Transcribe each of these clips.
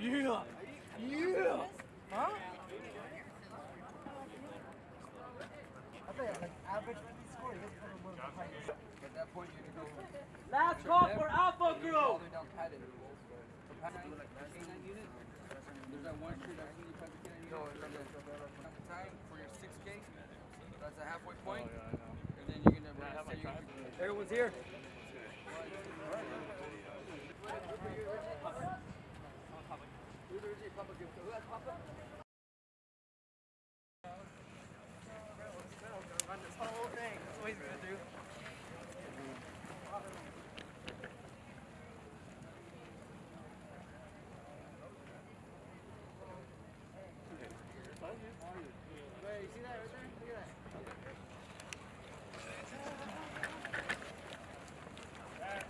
Yeah. Yeah. Huh? Last call for Alpha Group. There's that one street I think you tried to get in time for your 6K. That's a halfway point. And then you're gonna run so you- Everyone's here. He's gonna do. Wait, you see that right there? Look at that.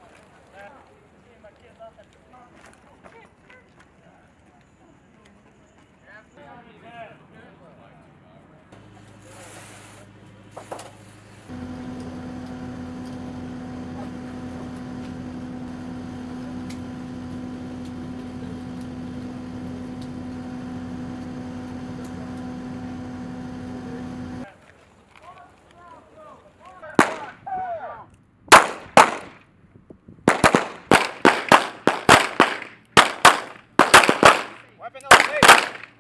Weapon on the tape.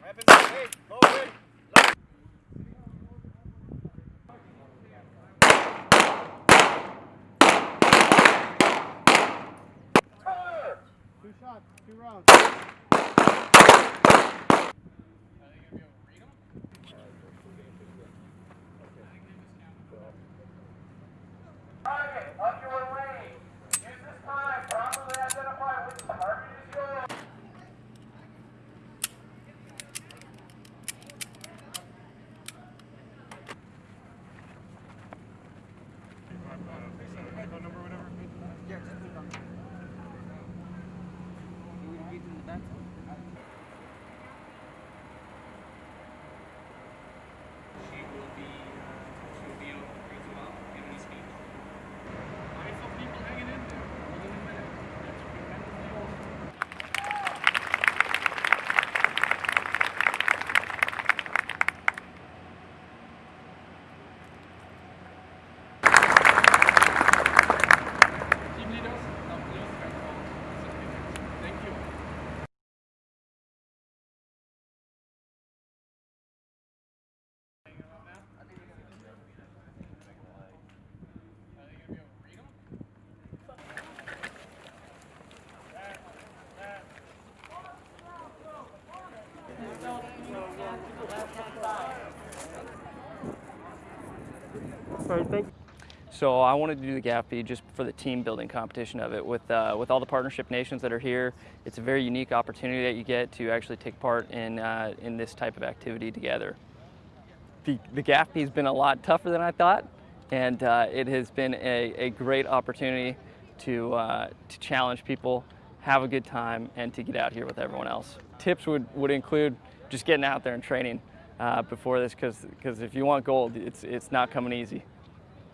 Weapons on the tape. Low wind. Two shots, two rounds. Target, up your lane. Use this time, properly identify which target is yours. Yeah, just put it on. You would read in the back. She will be, uh, she will be able to read you out, give any speech. I saw people hanging in there. Within a minute. That's tremendously awesome. Team leaders, now please come forward. Thank you. So I wanted to do the GAFB just for the team building competition of it with uh, with all the partnership nations that are here. It's a very unique opportunity that you get to actually take part in uh, in this type of activity together. The, the GAFB has been a lot tougher than I thought, and uh, it has been a, a great opportunity to uh, to challenge people, have a good time, and to get out here with everyone else. Tips would would include just getting out there and training uh, before this, because if you want gold, it's it's not coming easy.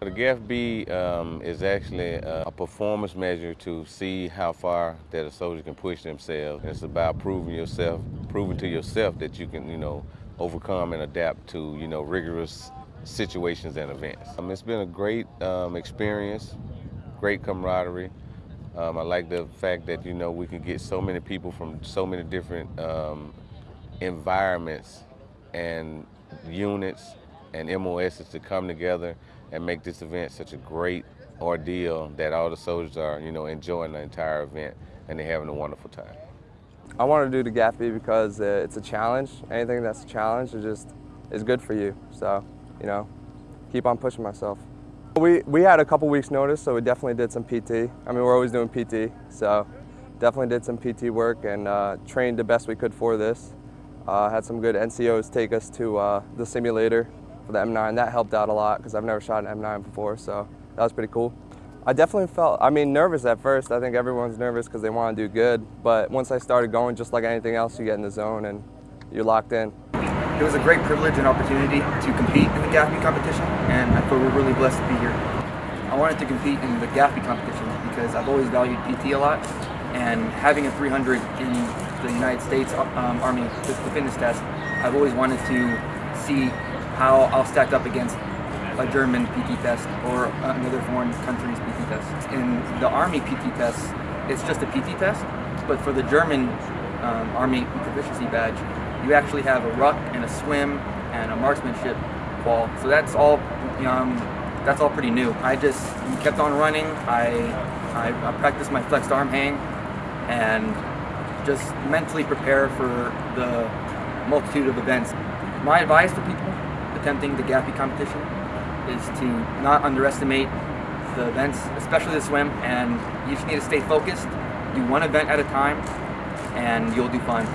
The GAFB um, is actually a, performance measure to see how far that a soldier can push themselves. It's about proving yourself, proving to yourself that you can, you know, overcome and adapt to, you know, rigorous situations and events. Um, it's been a great um, experience, great camaraderie. Um, I like the fact that, you know, we can get so many people from so many different um, environments and units and MOSs to come together and make this event such a great ordeal that all the soldiers are, you know, enjoying the entire event and they're having a wonderful time. I want to do the GAFB because uh, it's a challenge. Anything that's a challenge is just is good for you. So, you know, keep on pushing myself. We we had a couple weeks notice, so we definitely did some PT. I mean, we're always doing PT, so definitely did some PT work and uh, trained the best we could for this. Uh, had some good NCOs take us to uh, the simulator for the M9. That helped out a lot because I've never shot an M9 before, so that was pretty cool. I definitely felt, I mean, nervous at first. I think everyone's nervous because they want to do good. But once I started going, just like anything else, you get in the zone and you're locked in. It was a great privilege and opportunity to compete in the GAFB competition, and I feel we're really blessed to be here. I wanted to compete in the GAFB competition because I've always valued PT a lot, and having a 300 in the United States um, Army the fitness test, I've always wanted to see how I'll stack up against a German PT test or another foreign country's PT test. In the Army PT test, it's just a PT test, but for the German um, Army proficiency badge, you actually have a ruck and a swim and a marksmanship qual. So that's all, um, that's all pretty new. I just kept on running. I, I, I practiced my flexed arm hang and just mentally prepare for the multitude of events. My advice for people attempting the GAFB competition is to not underestimate the events, especially the swim, and you just need to stay focused, do one event at a time, and you'll do fine.